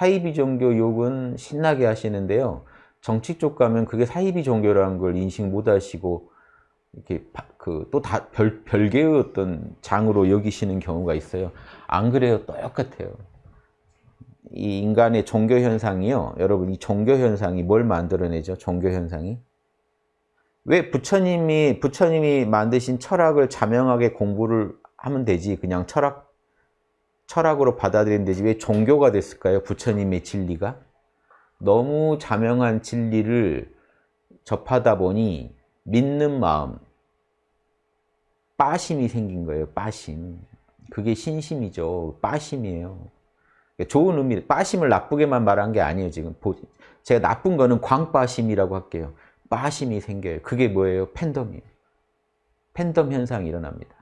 사이비 종교 욕은 신나게 하시는데요. 정치 쪽 가면 그게 사이비 종교라는 걸 인식 못 하시고 이렇게 그 또 다 별 별개의 어떤 장으로 여기시는 경우가 있어요. 안 그래요. 똑같아요. 이 인간의 종교 현상이요. 여러분 이 종교 현상이 뭘 만들어내죠? 종교 현상이 왜 부처님이 부처님이 만드신 철학을 자명하게 공부를 하면 되지 그냥 철학 철학으로 받아들이면 되지 왜 종교가 됐을까요? 부처님의 진리가 너무 자명한 진리를 접하다 보니 믿는 마음 빠심이 생긴 거예요. 빠심 그게 신심이죠. 빠심이에요. 좋은 의미, 빠심을 나쁘게만 말한 게 아니에요. 지금 제가 나쁜 거는 광빠심이라고 할게요. 빠심이 생겨요. 그게 뭐예요? 팬덤이에요. 팬덤 현상이 일어납니다.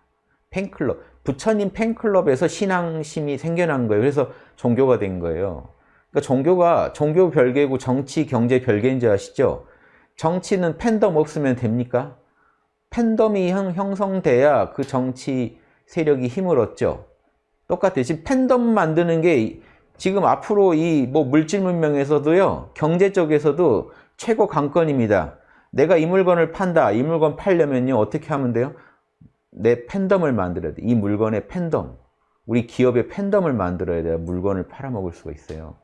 팬클럽, 부처님 팬클럽에서 신앙심이 생겨난 거예요. 그래서 종교가 된 거예요. 그러니까 종교가 종교 별개고 정치, 경제 별개인 줄 아시죠? 정치는 팬덤 없으면 됩니까? 팬덤이 형, 형성돼야 그 정치 세력이 힘을 얻죠. 똑같아요. 지금 팬덤 만드는 게 지금 앞으로 이 뭐 물질 문명에서도요. 경제 쪽에서도 최고 관건입니다. 내가 이 물건을 판다. 이 물건 팔려면요. 어떻게 하면 돼요? 내 팬덤을 만들어야 돼. 이 물건의 팬덤. 우리 기업의 팬덤을 만들어야 돼야 물건을 팔아먹을 수가 있어요.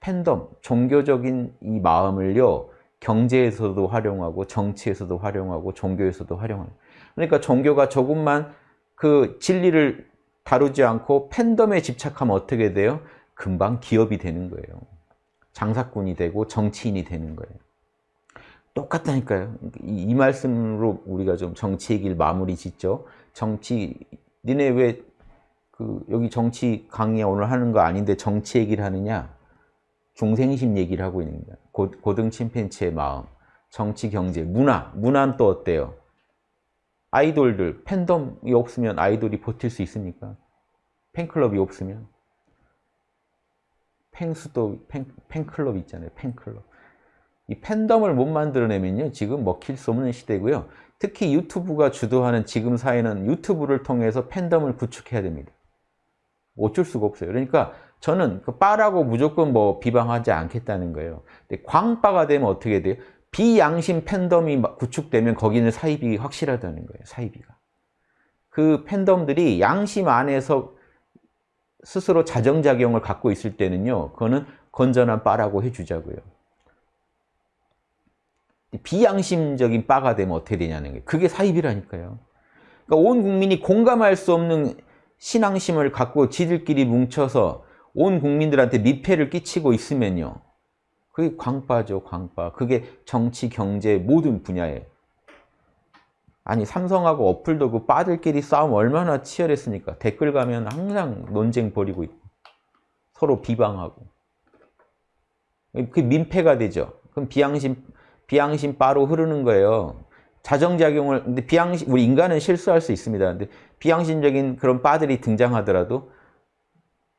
팬덤, 종교적인 이 마음을요. 경제에서도 활용하고 정치에서도 활용하고 종교에서도 활용하고 그러니까 종교가 조금만 그 진리를 다루지 않고 팬덤에 집착하면 어떻게 돼요? 금방 기업이 되는 거예요. 장사꾼이 되고 정치인이 되는 거예요. 똑같다니까요. 이, 이 말씀으로 우리가 좀 정치 얘기를 마무리 짓죠. 정치, 니네 왜 그 여기 정치 강의 오늘 하는 거 아닌데 정치 얘기를 하느냐? 중생심 얘기를 하고 있는 거야. 고, 고등 침팬치의 마음, 정치, 경제, 문화. 문화는 또 어때요? 아이돌들, 팬덤이 없으면 아이돌이 버틸 수 있습니까? 팬클럽이 없으면? 팬수도, 팬, 팬클럽 있잖아요. 팬클럽. 이 팬덤을 못 만들어내면요. 지금 먹힐 수 없는 시대고요. 특히 유튜브가 주도하는 지금 사회는 유튜브를 통해서 팬덤을 구축해야 됩니다. 어쩔 수가 없어요. 그러니까 저는 그 빠라고 무조건 뭐 비방하지 않겠다는 거예요. 근데 광빠가 되면 어떻게 돼요? 비양심 팬덤이 구축되면 거기는 사이비 확실하다는 거예요. 사이비가. 그 팬덤들이 양심 안에서 스스로 자정작용을 갖고 있을 때는요. 그거는 건전한 빠라고 해주자고요. 비양심적인 빠가 되면 어떻게 되냐는 거예요. 그게 사입이라니까요. 그러니까 온 국민이 공감할 수 없는 신앙심을 갖고 지들끼리 뭉쳐서 온 국민들한테 미패를 끼치고 있으면요. 그게 광빠죠, 광빠. 그게 정치, 경제 모든 분야에. 아니 삼성하고 어플도 그 빠들끼리 싸움 얼마나 치열했습니까? 댓글 가면 항상 논쟁 벌이고 있고 서로 비방하고 그 민폐가 되죠. 그럼 비양심 비양심 바로 흐르는 거예요. 자정작용을 근데 비양심 우리 인간은 실수할 수 있습니다. 근데 비양심적인 그런 바들이 등장하더라도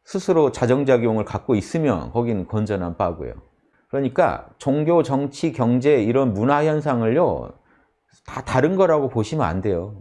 스스로 자정작용을 갖고 있으면 거기는 건전한 바고요. 그러니까 종교, 정치, 경제 이런 문화 현상을요 다 다른 거라고 보시면 안 돼요.